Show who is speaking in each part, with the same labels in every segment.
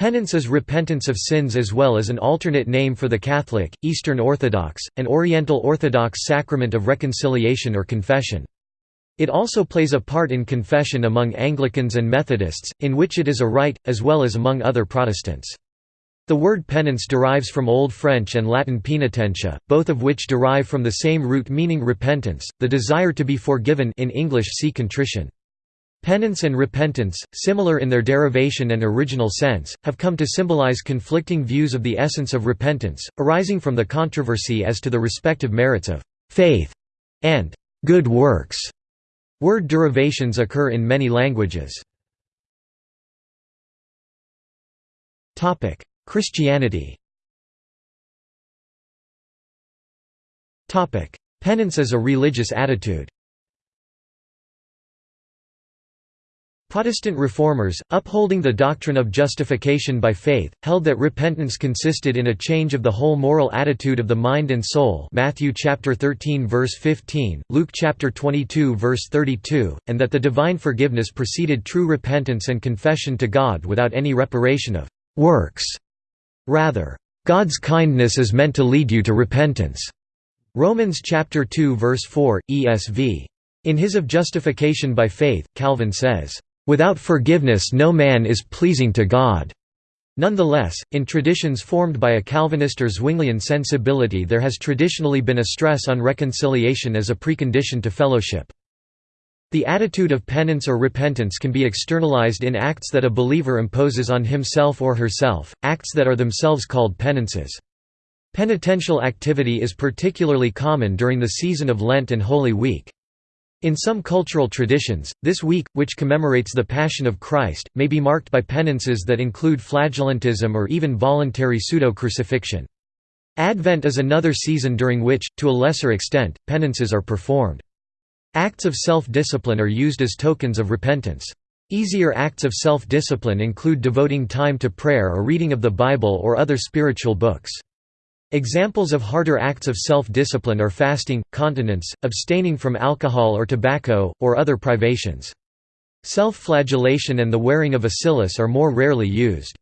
Speaker 1: Penance is repentance of sins as well as an alternate name for the Catholic, Eastern Orthodox, and Oriental Orthodox sacrament of reconciliation or confession. It also plays a part in confession among Anglicans and Methodists, in which it is a rite, as well as among other Protestants. The word penance derives from Old French and Latin penitentia, both of which derive from the same root meaning repentance, the desire to be forgiven in English see contrition. Penance and repentance, similar in their derivation and original sense, have come to symbolize conflicting views of the essence of repentance, arising from the controversy as to the respective merits of faith and good works. Word derivations occur in many languages. Christianity Penance as a religious attitude Protestant reformers, upholding the doctrine of justification by faith, held that repentance consisted in a change of the whole moral attitude of the mind and soul Matthew chapter 13 verse 15, Luke chapter 22 verse 32, and that the divine forgiveness preceded true repentance and confession to God without any reparation of works. Rather, God's kindness is meant to lead you to repentance. Romans chapter 2 verse 4, ESV. In his Of Justification by Faith, Calvin says, Without forgiveness no man is pleasing to God. Nonetheless, in traditions formed by a Calvinist or Zwinglian sensibility there has traditionally been a stress on reconciliation as a precondition to fellowship. The attitude of penance or repentance can be externalized in acts that a believer imposes on himself or herself, acts that are themselves called penances. Penitential activity is particularly common during the season of Lent and Holy Week. In some cultural traditions, this week, which commemorates the Passion of Christ, may be marked by penances that include flagellantism or even voluntary pseudo-crucifixion. Advent is another season during which, to a lesser extent, penances are performed. Acts of self-discipline are used as tokens of repentance. Easier acts of self-discipline include devoting time to prayer or reading of the Bible or other spiritual books. Examples of harder acts of self-discipline are fasting, continence, abstaining from alcohol or tobacco, or other privations. Self-flagellation and the wearing of a cilice are more rarely used.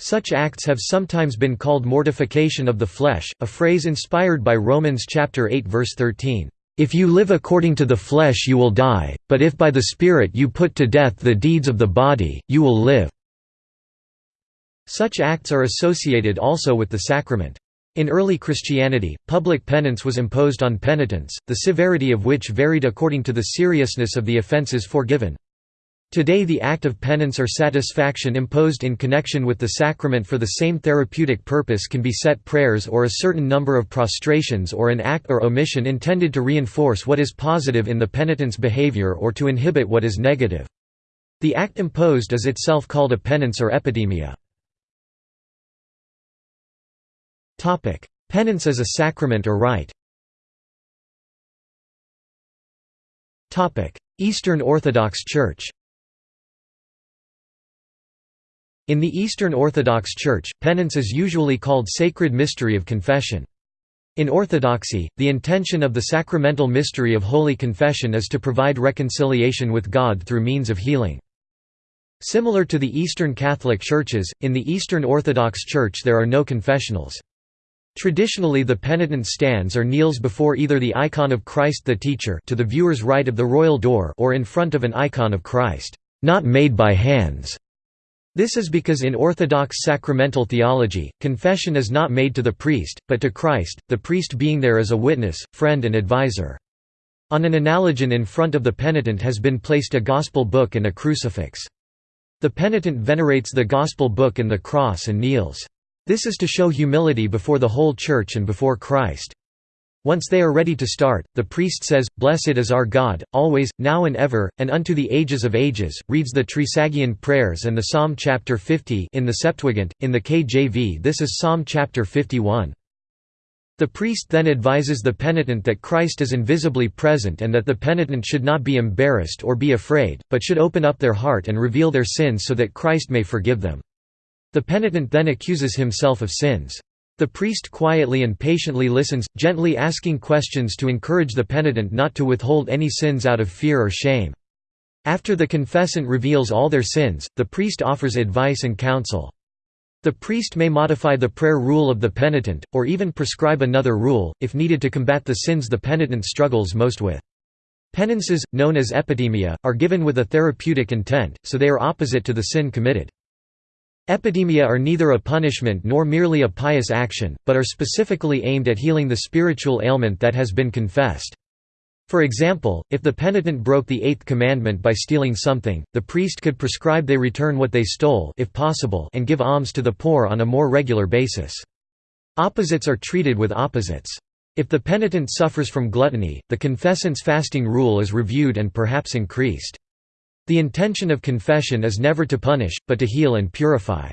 Speaker 1: Such acts have sometimes been called mortification of the flesh, a phrase inspired by Romans chapter 8 verse 13. If you live according to the flesh you will die, but if by the Spirit you put to death the deeds of the body, you will live." Such acts are associated also with the sacrament. In early Christianity, public penance was imposed on penitents, the severity of which varied according to the seriousness of the offences forgiven. Today the act of penance or satisfaction imposed in connection with the sacrament for the same therapeutic purpose can be set prayers or a certain number of prostrations or an act or omission intended to reinforce what is positive in the penitent's behavior or to inhibit what is negative. The act imposed is itself called a penance or epithymia. Penance as a sacrament or rite Eastern Orthodox Church In the Eastern Orthodox Church, penance is usually called sacred mystery of confession. In Orthodoxy, the intention of the sacramental mystery of Holy Confession is to provide reconciliation with God through means of healing. Similar to the Eastern Catholic Churches, in the Eastern Orthodox Church there are no confessionals. Traditionally the penitent stands or kneels before either the icon of Christ the Teacher to the viewer's right of the royal door or in front of an icon of Christ, not made by hands. This is because in Orthodox sacramental theology, confession is not made to the priest, but to Christ, the priest being there as a witness, friend and advisor. On an analogion in front of the penitent has been placed a gospel book and a crucifix. The penitent venerates the gospel book and the cross and kneels. This is to show humility before the whole Church and before Christ. Once they are ready to start, the priest says, Blessed is our God, always, now and ever, and unto the ages of ages, reads the Trisagion prayers and the Psalm chapter 50 in the Septuagint, in the KJV this is Psalm chapter 51. The priest then advises the penitent that Christ is invisibly present and that the penitent should not be embarrassed or be afraid, but should open up their heart and reveal their sins so that Christ may forgive them. The penitent then accuses himself of sins. The priest quietly and patiently listens, gently asking questions to encourage the penitent not to withhold any sins out of fear or shame. After the confessant reveals all their sins, the priest offers advice and counsel. The priest may modify the prayer rule of the penitent, or even prescribe another rule, if needed to combat the sins the penitent struggles most with. Penances, known as epithemia, are given with a therapeutic intent, so they are opposite to the sin committed. Epithemia are neither a punishment nor merely a pious action, but are specifically aimed at healing the spiritual ailment that has been confessed. For example, if the penitent broke the eighth commandment by stealing something, the priest could prescribe they return what they stole if possible and give alms to the poor on a more regular basis. Opposites are treated with opposites. If the penitent suffers from gluttony, the confessant's fasting rule is reviewed and perhaps increased. The intention of confession is never to punish, but to heal and purify.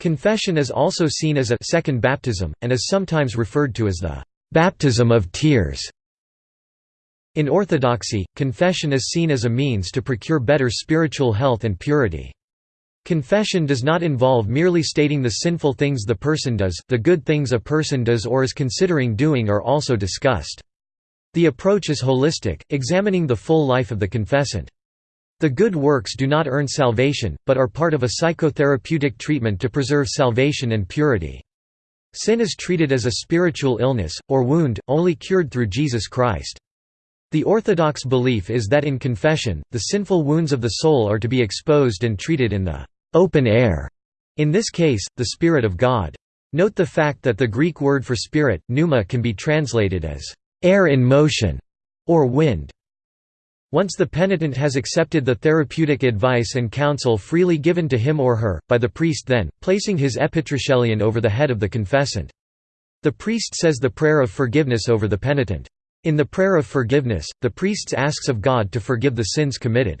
Speaker 1: Confession is also seen as a second baptism, and is sometimes referred to as the baptism of tears. In Orthodoxy, confession is seen as a means to procure better spiritual health and purity. Confession does not involve merely stating the sinful things the person does, the good things a person does or is considering doing are also discussed. The approach is holistic, examining the full life of the confessant. The good works do not earn salvation, but are part of a psychotherapeutic treatment to preserve salvation and purity. Sin is treated as a spiritual illness, or wound, only cured through Jesus Christ. The orthodox belief is that in confession, the sinful wounds of the soul are to be exposed and treated in the open air, in this case, the Spirit of God. Note the fact that the Greek word for spirit, pneuma can be translated as air in motion or wind. Once the penitent has accepted the therapeutic advice and counsel freely given to him or her, by the priest then, placing his epitrachelion over the head of the confessant. The priest says the prayer of forgiveness over the penitent. In the prayer of forgiveness, the priest asks of God to forgive the sins committed.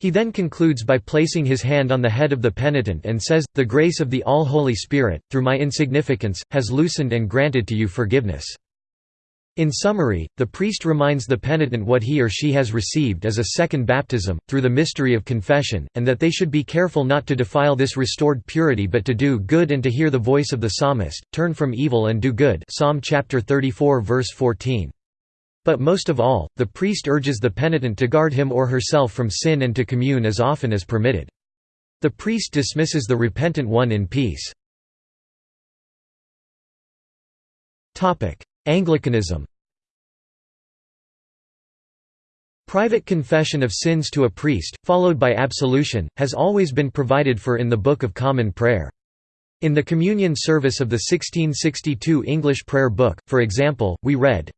Speaker 1: He then concludes by placing his hand on the head of the penitent and says, The grace of the All-Holy Spirit, through my insignificance, has loosened and granted to you forgiveness. In summary, the priest reminds the penitent what he or she has received as a second baptism, through the mystery of confession, and that they should be careful not to defile this restored purity but to do good and to hear the voice of the psalmist, turn from evil and do good Psalm chapter 34 verse 14. But most of all, the priest urges the penitent to guard him or herself from sin and to commune as often as permitted. The priest dismisses the repentant one in peace. Anglicanism Private confession of sins to a priest, followed by absolution, has always been provided for in the Book of Common Prayer. In the Communion Service of the 1662 English Prayer Book, for example, we read,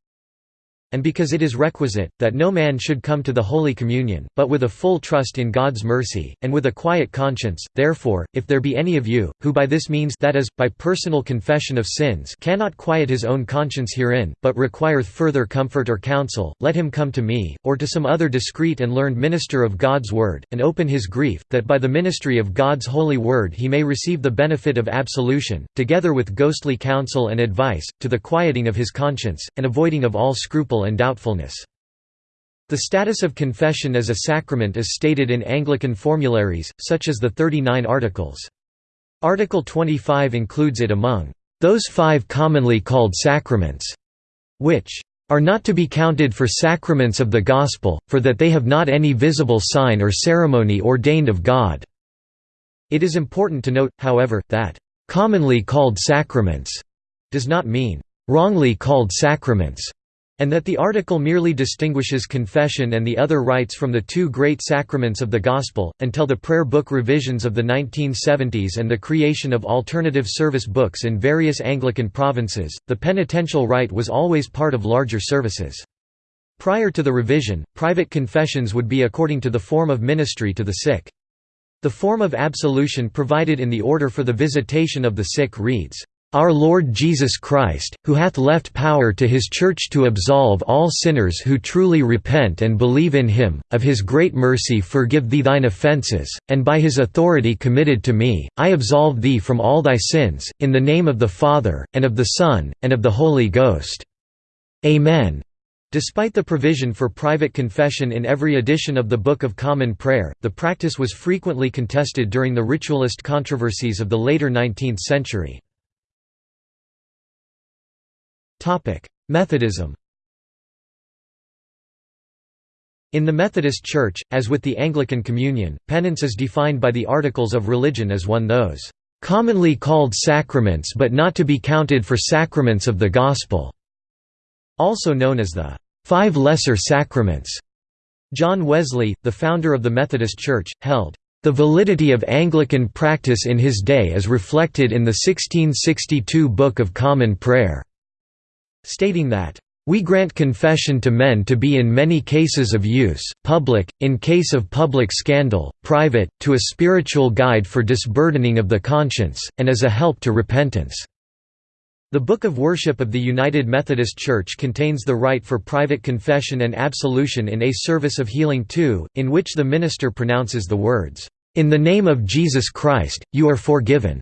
Speaker 1: and because it is requisite, that no man should come to the Holy Communion, but with a full trust in God's mercy, and with a quiet conscience, therefore, if there be any of you, who by this means that is, by personal confession of sins cannot quiet his own conscience herein, but requireth further comfort or counsel, let him come to me, or to some other discreet and learned minister of God's word, and open his grief, that by the ministry of God's holy word he may receive the benefit of absolution, together with ghostly counsel and advice, to the quieting of his conscience, and avoiding of all scruple and doubtfulness. The status of confession as a sacrament is stated in Anglican formularies, such as the Thirty Nine Articles. Article 25 includes it among those five commonly called sacraments, which are not to be counted for sacraments of the Gospel, for that they have not any visible sign or ceremony ordained of God." It is important to note, however, that "...commonly called sacraments," does not mean "...wrongly called sacraments." And that the article merely distinguishes confession and the other rites from the two great sacraments of the Gospel. Until the prayer book revisions of the 1970s and the creation of alternative service books in various Anglican provinces, the penitential rite was always part of larger services. Prior to the revision, private confessions would be according to the form of ministry to the sick. The form of absolution provided in the order for the visitation of the sick reads, our Lord Jesus Christ, who hath left power to his Church to absolve all sinners who truly repent and believe in him, of his great mercy forgive thee thine offences, and by his authority committed to me, I absolve thee from all thy sins, in the name of the Father, and of the Son, and of the Holy Ghost. Amen. Despite the provision for private confession in every edition of the Book of Common Prayer, the practice was frequently contested during the ritualist controversies of the later 19th century. Methodism In the Methodist Church, as with the Anglican Communion, penance is defined by the Articles of Religion as one those "...commonly called sacraments but not to be counted for sacraments of the Gospel", also known as the Five Lesser Sacraments. John Wesley, the founder of the Methodist Church, held, "...the validity of Anglican practice in his day is reflected in the 1662 Book of Common Prayer", stating that, we grant confession to men to be in many cases of use, public, in case of public scandal, private, to a spiritual guide for disburdening of the conscience, and as a help to repentance." The Book of Worship of the United Methodist Church contains the rite for private confession and absolution in a service of healing too, in which the minister pronounces the words, "'In the name of Jesus Christ, you are forgiven'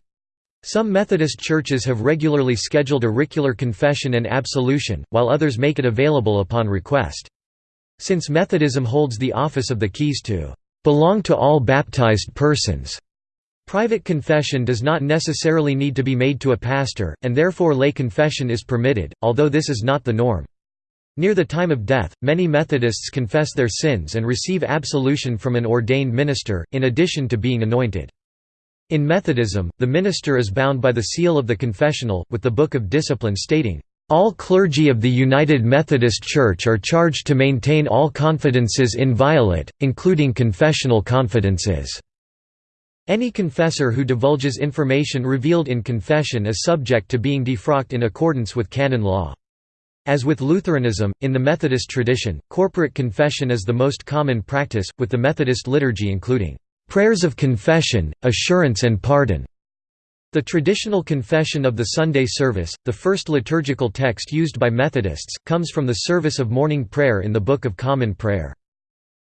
Speaker 1: Some Methodist churches have regularly scheduled auricular confession and absolution, while others make it available upon request. Since Methodism holds the office of the keys to belong to all baptized persons, private confession does not necessarily need to be made to a pastor, and therefore lay confession is permitted, although this is not the norm. Near the time of death, many Methodists confess their sins and receive absolution from an ordained minister, in addition to being anointed. In Methodism, the minister is bound by the seal of the confessional, with the Book of Discipline stating, "...all clergy of the United Methodist Church are charged to maintain all confidences inviolate, including confessional confidences." Any confessor who divulges information revealed in confession is subject to being defrocked in accordance with canon law. As with Lutheranism, in the Methodist tradition, corporate confession is the most common practice, with the Methodist liturgy including Prayers of confession, assurance and pardon. The traditional confession of the Sunday service, the first liturgical text used by Methodists, comes from the service of morning prayer in the Book of Common Prayer.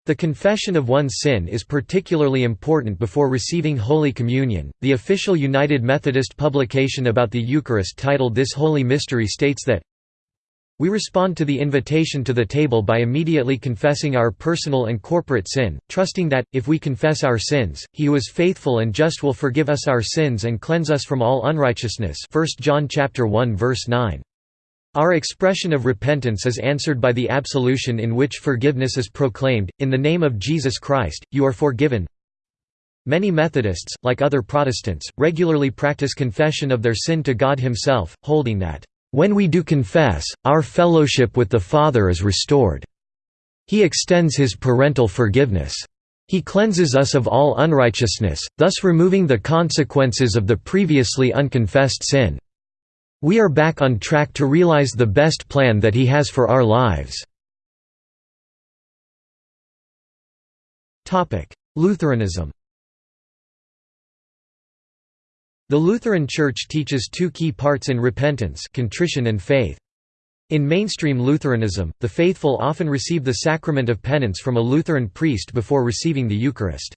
Speaker 1: The confession of one's sin is particularly important before receiving Holy Communion. The official United Methodist publication about the Eucharist titled This Holy Mystery states that we respond to the invitation to the table by immediately confessing our personal and corporate sin, trusting that, if we confess our sins, he who is faithful and just will forgive us our sins and cleanse us from all unrighteousness 1 John 1 verse 9. Our expression of repentance is answered by the absolution in which forgiveness is proclaimed, in the name of Jesus Christ, you are forgiven. Many Methodists, like other Protestants, regularly practice confession of their sin to God himself, holding that when we do confess, our fellowship with the Father is restored. He extends his parental forgiveness. He cleanses us of all unrighteousness, thus removing the consequences of the previously unconfessed sin. We are back on track to realize the best plan that He has for our lives. Lutheranism The Lutheran Church teaches two key parts in repentance contrition and faith. In mainstream Lutheranism, the faithful often receive the sacrament of penance from a Lutheran priest before receiving the Eucharist.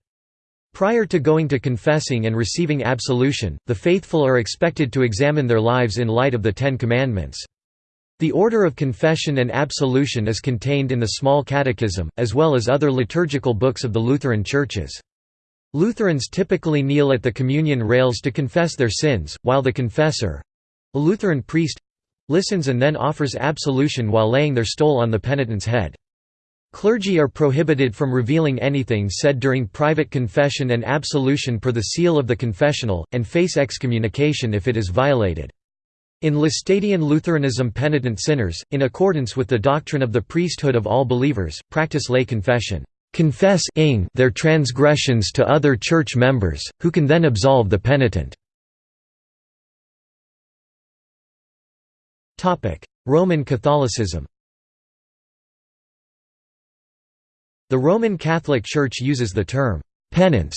Speaker 1: Prior to going to confessing and receiving absolution, the faithful are expected to examine their lives in light of the Ten Commandments. The order of confession and absolution is contained in the Small Catechism, as well as other liturgical books of the Lutheran churches. Lutherans typically kneel at the communion rails to confess their sins, while the confessor—a Lutheran priest—listens and then offers absolution while laying their stole on the penitent's head. Clergy are prohibited from revealing anything said during private confession and absolution per the seal of the confessional, and face excommunication if it is violated. In Laestadian Lutheranism penitent sinners, in accordance with the doctrine of the priesthood of all believers, practice lay confession confess their transgressions to other church members, who can then absolve the penitent. Roman Catholicism The Roman Catholic Church uses the term «penance»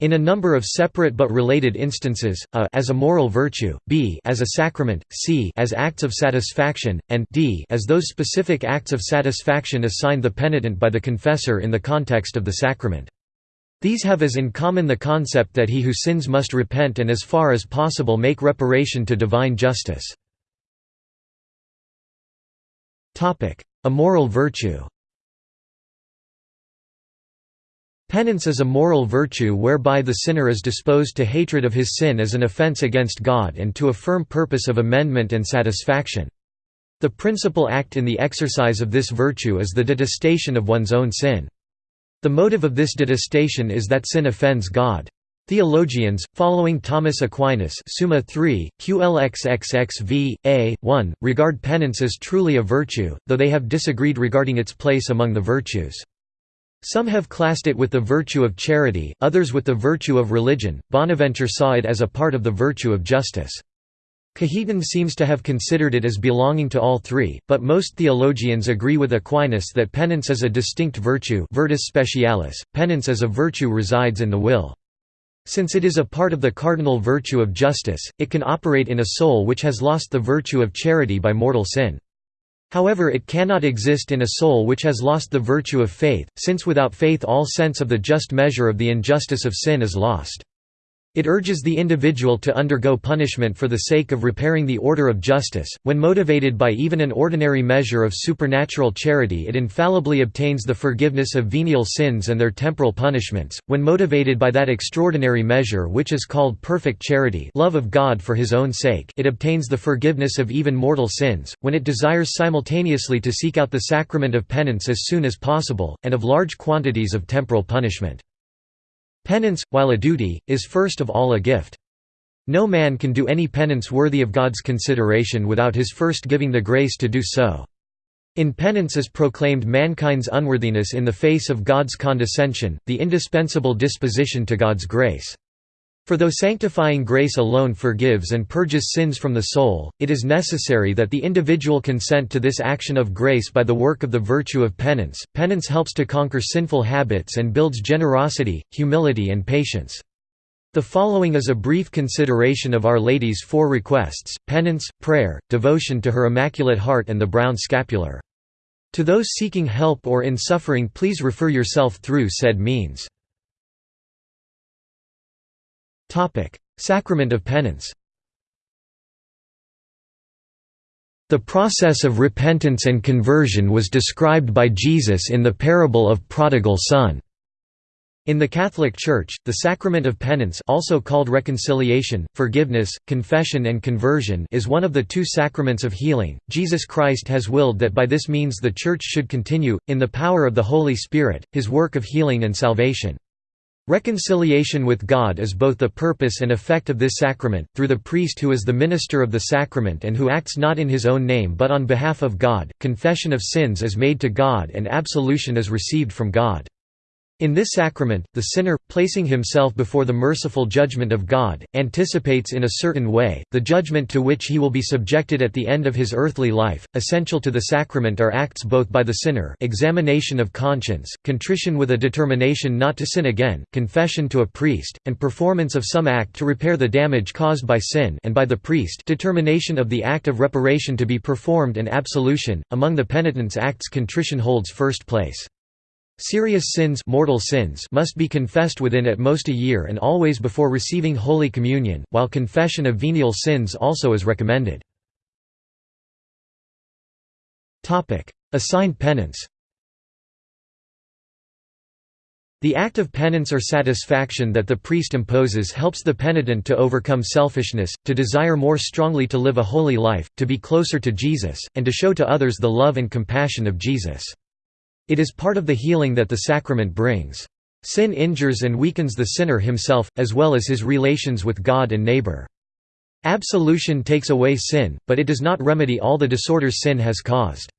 Speaker 1: In a number of separate but related instances, a as a moral virtue, b as a sacrament, c as acts of satisfaction, and d as those specific acts of satisfaction assigned the penitent by the confessor in the context of the sacrament. These have as in common the concept that he who sins must repent and as far as possible make reparation to divine justice. A moral virtue Penance is a moral virtue whereby the sinner is disposed to hatred of his sin as an offense against God and to a firm purpose of amendment and satisfaction. The principal act in the exercise of this virtue is the detestation of one's own sin. The motive of this detestation is that sin offends God. Theologians, following Thomas Aquinas Summa 3, QLXXXV, A, 1, regard penance as truly a virtue, though they have disagreed regarding its place among the virtues. Some have classed it with the virtue of charity, others with the virtue of religion. Bonaventure saw it as a part of the virtue of justice. Cajetan seems to have considered it as belonging to all three, but most theologians agree with Aquinas that penance is a distinct virtue virtus specialis, penance as a virtue resides in the will. Since it is a part of the cardinal virtue of justice, it can operate in a soul which has lost the virtue of charity by mortal sin. However it cannot exist in a soul which has lost the virtue of faith, since without faith all sense of the just measure of the injustice of sin is lost. It urges the individual to undergo punishment for the sake of repairing the order of justice. When motivated by even an ordinary measure of supernatural charity, it infallibly obtains the forgiveness of venial sins and their temporal punishments. When motivated by that extraordinary measure which is called perfect charity, love of God for his own sake, it obtains the forgiveness of even mortal sins. When it desires simultaneously to seek out the sacrament of penance as soon as possible, and of large quantities of temporal punishment. Penance, while a duty, is first of all a gift. No man can do any penance worthy of God's consideration without his first giving the grace to do so. In penance is proclaimed mankind's unworthiness in the face of God's condescension, the indispensable disposition to God's grace. For though sanctifying grace alone forgives and purges sins from the soul, it is necessary that the individual consent to this action of grace by the work of the virtue of penance. Penance helps to conquer sinful habits and builds generosity, humility, and patience. The following is a brief consideration of Our Lady's four requests penance, prayer, devotion to her Immaculate Heart, and the brown scapular. To those seeking help or in suffering, please refer yourself through said means. Topic: Sacrament of Penance. The process of repentance and conversion was described by Jesus in the parable of prodigal son. In the Catholic Church, the sacrament of penance also called reconciliation, forgiveness, confession and conversion is one of the two sacraments of healing. Jesus Christ has willed that by this means the Church should continue, in the power of the Holy Spirit, his work of healing and salvation. Reconciliation with God is both the purpose and effect of this sacrament, through the priest who is the minister of the sacrament and who acts not in his own name but on behalf of God. Confession of sins is made to God and absolution is received from God. In this sacrament, the sinner, placing himself before the merciful judgment of God, anticipates in a certain way, the judgment to which he will be subjected at the end of his earthly life. Essential to the sacrament are acts both by the sinner examination of conscience, contrition with a determination not to sin again, confession to a priest, and performance of some act to repair the damage caused by sin and by the priest determination of the act of reparation to be performed and absolution. Among the penitent's acts contrition holds first place. Serious sins, mortal sins must be confessed within at most a year and always before receiving Holy Communion, while confession of venial sins also is recommended. Assigned penance The act of penance or satisfaction that the priest imposes helps the penitent to overcome selfishness, to desire more strongly to live a holy life, to be closer to Jesus, and to show to others the love and compassion of Jesus. It is part of the healing that the sacrament brings. Sin injures and weakens the sinner himself, as well as his relations with God and neighbor. Absolution takes away sin, but it does not remedy all the disorders sin has caused.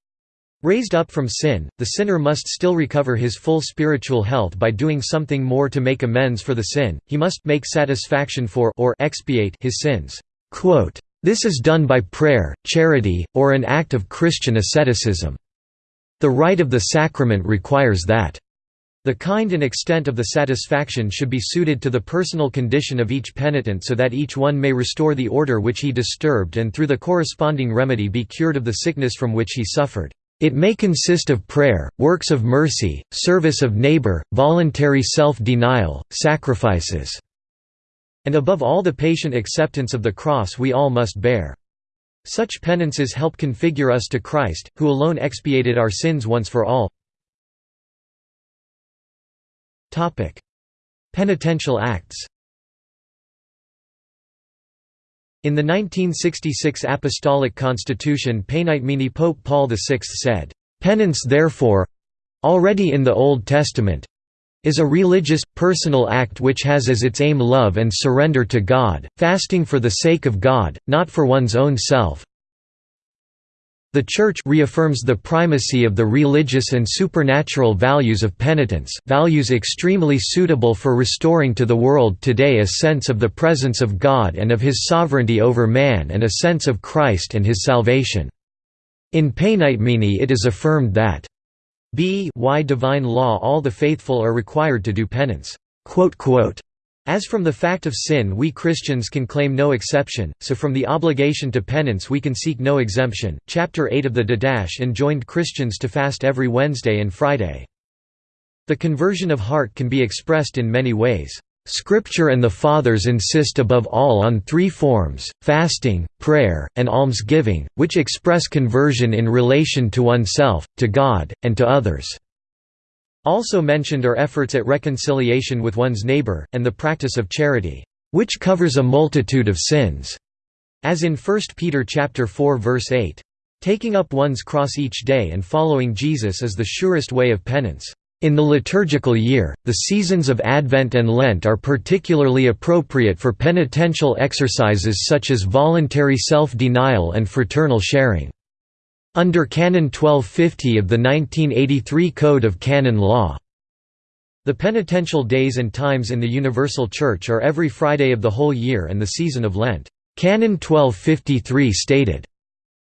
Speaker 1: Raised up from sin, the sinner must still recover his full spiritual health by doing something more to make amends for the sin, he must make satisfaction for or expiate his sins. This is done by prayer, charity, or an act of Christian asceticism. The rite of the sacrament requires that the kind and extent of the satisfaction should be suited to the personal condition of each penitent so that each one may restore the order which he disturbed and through the corresponding remedy be cured of the sickness from which he suffered. It may consist of prayer, works of mercy, service of neighbor, voluntary self-denial, sacrifices, and above all the patient acceptance of the cross we all must bear. Such penances help configure us to Christ, who alone expiated our sins once for all. Penitential acts In the 1966 Apostolic Constitution Paenitemini Pope Paul VI said, "...penance therefore—already in the Old Testament, is a religious, personal act which has as its aim love and surrender to God, fasting for the sake of God, not for one's own self. The Church reaffirms the primacy of the religious and supernatural values of penitence, values extremely suitable for restoring to the world today a sense of the presence of God and of His sovereignty over man and a sense of Christ and His salvation. In Paenitemini it is affirmed that b why divine law all the faithful are required to do penance. As from the fact of sin we Christians can claim no exception, so from the obligation to penance we can seek no exemption. Chapter 8 of the Didache enjoined Christians to fast every Wednesday and Friday. The conversion of heart can be expressed in many ways. Scripture and the Fathers insist above all on three forms, fasting, prayer, and almsgiving, which express conversion in relation to oneself, to God, and to others. Also mentioned are efforts at reconciliation with one's neighbor, and the practice of charity, which covers a multitude of sins, as in 1 Peter 4 verse 8. Taking up one's cross each day and following Jesus is the surest way of penance. In the liturgical year, the seasons of Advent and Lent are particularly appropriate for penitential exercises such as voluntary self-denial and fraternal sharing. Under Canon 1250 of the 1983 Code of Canon Law. The penitential days and times in the Universal Church are every Friday of the whole year and the season of Lent. Canon 1253 stated,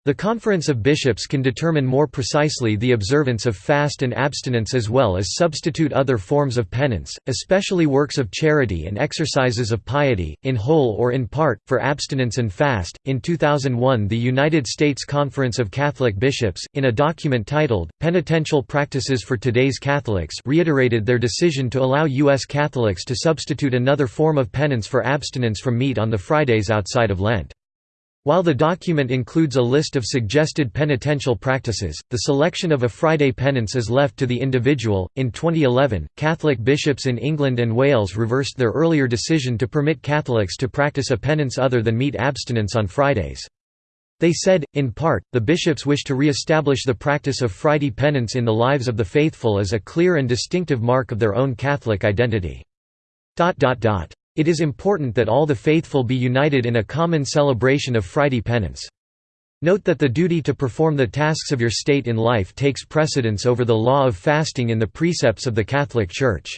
Speaker 1: the Conference of Bishops can determine more precisely the observance of fast and abstinence as well as substitute other forms of penance, especially works of charity and exercises of piety, in whole or in part, for abstinence and fast. In 2001, the United States Conference of Catholic Bishops, in a document titled, Penitential Practices for Today's Catholics, reiterated their decision to allow U.S. Catholics to substitute another form of penance for abstinence from meat on the Fridays outside of Lent. While the document includes a list of suggested penitential practices, the selection of a Friday penance is left to the individual. In 2011, Catholic bishops in England and Wales reversed their earlier decision to permit Catholics to practice a penance other than meat abstinence on Fridays. They said, in part, the bishops wish to re-establish the practice of Friday penance in the lives of the faithful as a clear and distinctive mark of their own Catholic identity. It is important that all the faithful be united in a common celebration of Friday penance. Note that the duty to perform the tasks of your state in life takes precedence over the law of fasting in the precepts of the Catholic Church.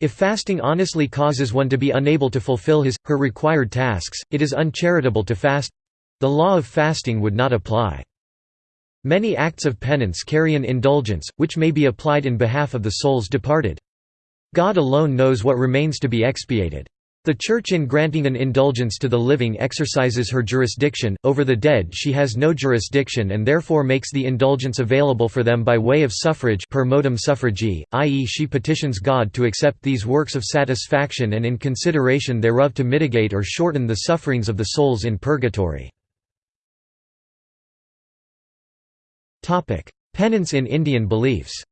Speaker 1: If fasting honestly causes one to be unable to fulfill his, her required tasks, it is uncharitable to fast—the law of fasting would not apply. Many acts of penance carry an indulgence, which may be applied in behalf of the souls departed. God alone knows what remains to be expiated. The Church in granting an indulgence to the living exercises her jurisdiction, over the dead she has no jurisdiction and therefore makes the indulgence available for them by way of suffrage per modum suffragii, i.e. she petitions God to accept these works of satisfaction and in consideration thereof to mitigate or shorten the sufferings of the souls in purgatory. Penance in Indian beliefs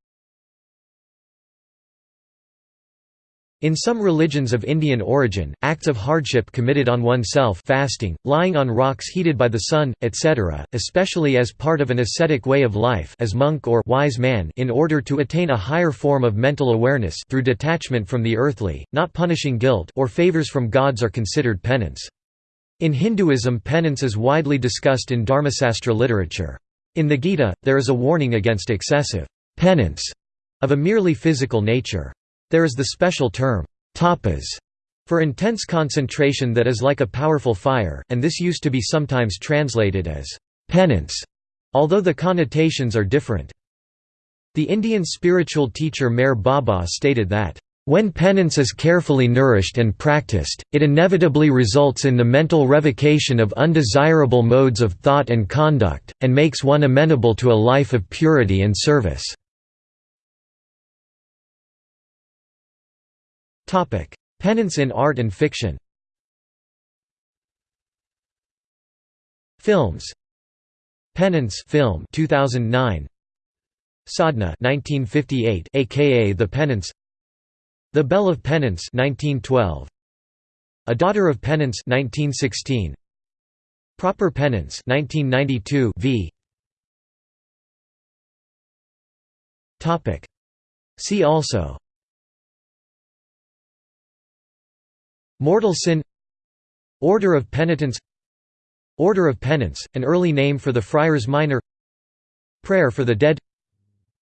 Speaker 1: In some religions of Indian origin, acts of hardship committed on oneself fasting, lying on rocks heated by the sun, etc., especially as part of an ascetic way of life as monk or wise man in order to attain a higher form of mental awareness through detachment from the earthly, not punishing guilt or favors from gods are considered penance. In Hinduism penance is widely discussed in Dharmasastra literature. In the Gita, there is a warning against excessive penance of a merely physical nature. There is the special term, tapas, for intense concentration that is like a powerful fire, and this used to be sometimes translated as penance, although the connotations are different. The Indian spiritual teacher Meher Baba stated that, when penance is carefully nourished and practiced, it inevitably results in the mental revocation of undesirable modes of thought and conduct, and makes one amenable to a life of purity and service. Penance in art and fiction. Films. Penance film 2009. Sadhna 1958 aka The Penance. The Bell of Penance 1912. A Daughter of Penance 1916. Proper Penance 1992 v. Topic. See also Mortal sin Order of Penitence Order of Penance, an early name for the Friars Minor Prayer for the Dead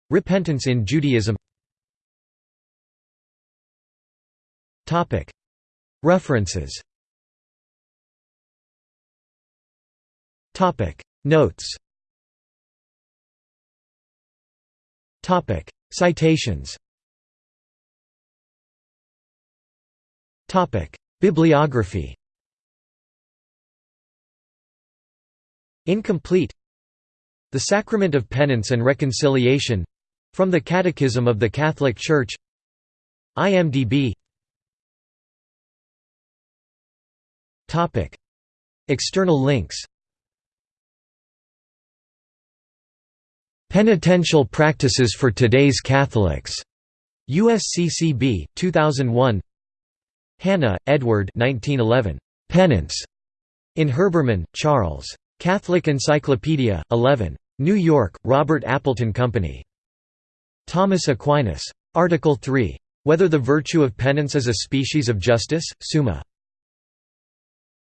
Speaker 1: Repentance in Judaism. References. Notes. Citations Bibliography Incomplete The Sacrament of Penance and Reconciliation from the Catechism of the Catholic Church IMDb External links Penitential Practices for Today's Catholics. USCCB, 2001 Hanna, Edward 1911. Penance. In Herbermann, Charles. Catholic Encyclopedia, 11. New York, Robert Appleton Company. Thomas Aquinas. Article 3. Whether the virtue of penance is a species of justice, Summa.